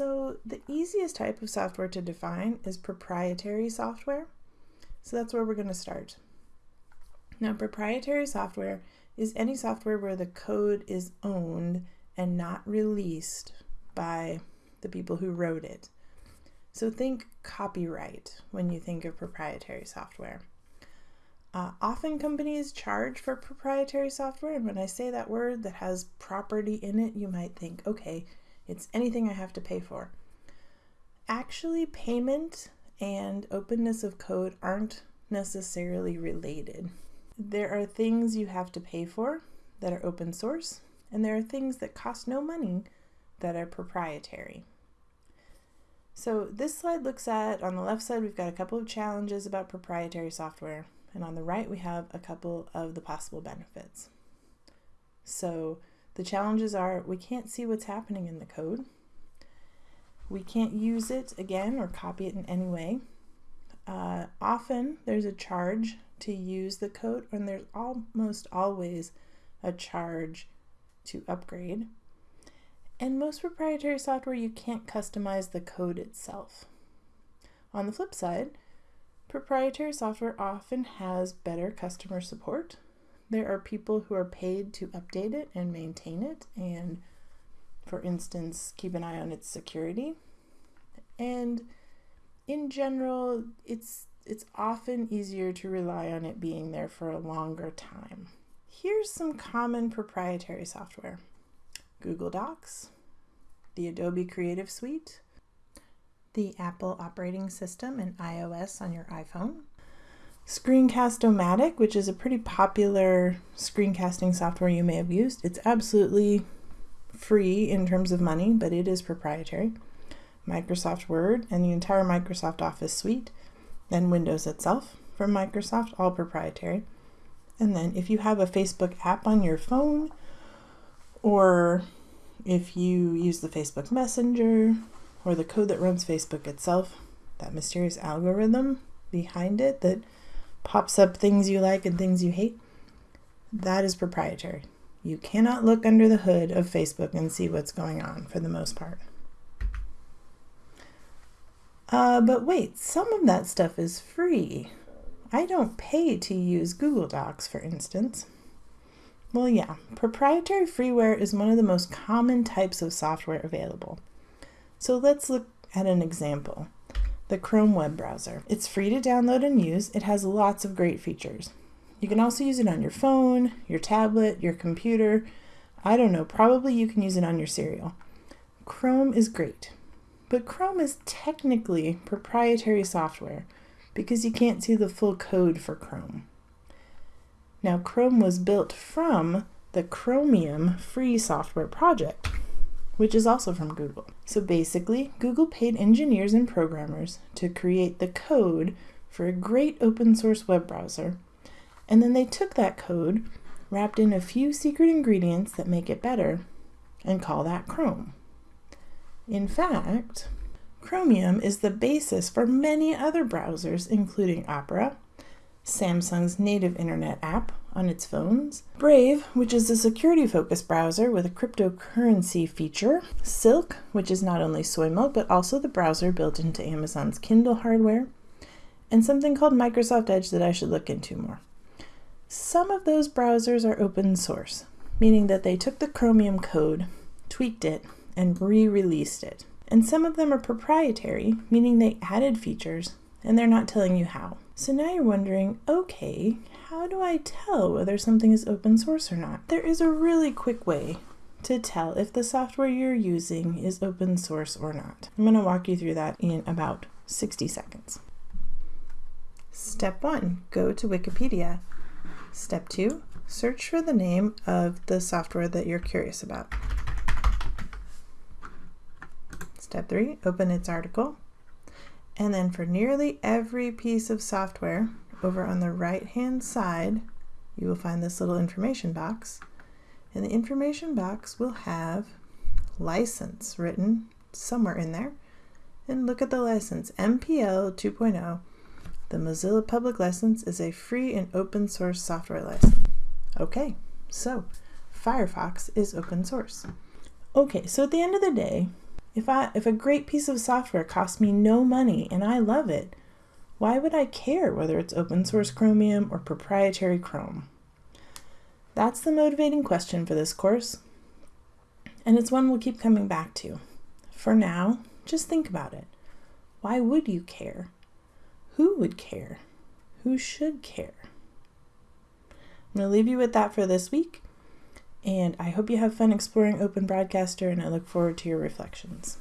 So the easiest type of software to define is proprietary software. So that's where we're going to start. Now, proprietary software is any software where the code is owned and not released by the people who wrote it. So think copyright when you think of proprietary software. Uh, often companies charge for proprietary software, and when I say that word that has property in it, you might think, okay, it's anything I have to pay for. Actually, payment and openness of code aren't necessarily related. There are things you have to pay for that are open source, and there are things that cost no money that are proprietary. So this slide looks at, on the left side, we've got a couple of challenges about proprietary software, and on the right, we have a couple of the possible benefits. So the challenges are we can't see what's happening in the code. We can't use it again or copy it in any way. Uh, often there's a charge to use the code, and there's almost always a charge to upgrade. And most proprietary software, you can't customize the code itself. On the flip side, proprietary software often has better customer support. There are people who are paid to update it and maintain it, and for instance, keep an eye on its security. And in general, it's it's often easier to rely on it being there for a longer time. Here's some common proprietary software. Google Docs, the Adobe Creative Suite, the Apple operating system and iOS on your iPhone, Screencast-O-Matic, which is a pretty popular screencasting software you may have used. It's absolutely free in terms of money, but it is proprietary. Microsoft Word and the entire Microsoft Office suite, and Windows itself from Microsoft, all proprietary. And then if you have a Facebook app on your phone, or if you use the Facebook Messenger or the code that runs Facebook itself, that mysterious algorithm behind it that pops up things you like and things you hate, that is proprietary. You cannot look under the hood of Facebook and see what's going on for the most part. Uh, but wait, some of that stuff is free. I don't pay to use Google Docs, for instance. Well, yeah, proprietary freeware is one of the most common types of software available. So let's look at an example. The Chrome web browser. It's free to download and use. It has lots of great features. You can also use it on your phone, your tablet, your computer. I don't know, probably you can use it on your cereal. Chrome is great, but Chrome is technically proprietary software because you can't see the full code for Chrome. Now, Chrome was built from the Chromium free software project, which is also from Google. So basically, Google paid engineers and programmers to create the code for a great open source web browser, and then they took that code, wrapped in a few secret ingredients that make it better, and call that Chrome. In fact, Chromium is the basis for many other browsers, including Opera, Samsung's native internet app on its phones, Brave, which is a security focused browser with a cryptocurrency feature, Silk, which is not only soy milk but also the browser built into Amazon's Kindle hardware, and something called Microsoft Edge that I should look into more. Some of those browsers are open source, meaning that they took the Chromium code, tweaked it, and re released it. And some of them are proprietary, meaning they added features and they're not telling you how. So now you're wondering, okay, how do I tell whether something is open source or not? There is a really quick way to tell if the software you're using is open source or not. I'm going to walk you through that in about 60 seconds. Step one, go to Wikipedia. Step two, search for the name of the software that you're curious about. Step three, open its article. And then for nearly every piece of software, over on the right hand side, you will find this little information box. And the information box will have license written somewhere in there. And look at the license, MPL 2.0. The Mozilla Public License is a free and open source software license. Okay, so Firefox is open source. Okay, so at the end of the day, If I if a great piece of software costs me no money and I love it, why would I care whether it's open source Chromium or proprietary Chrome? That's the motivating question for this course, and it's one we'll keep coming back to. For now, just think about it. Why would you care? Who would care? Who should care? I'm going to leave you with that for this week. And I hope you have fun exploring Open Broadcaster, and I look forward to your reflections.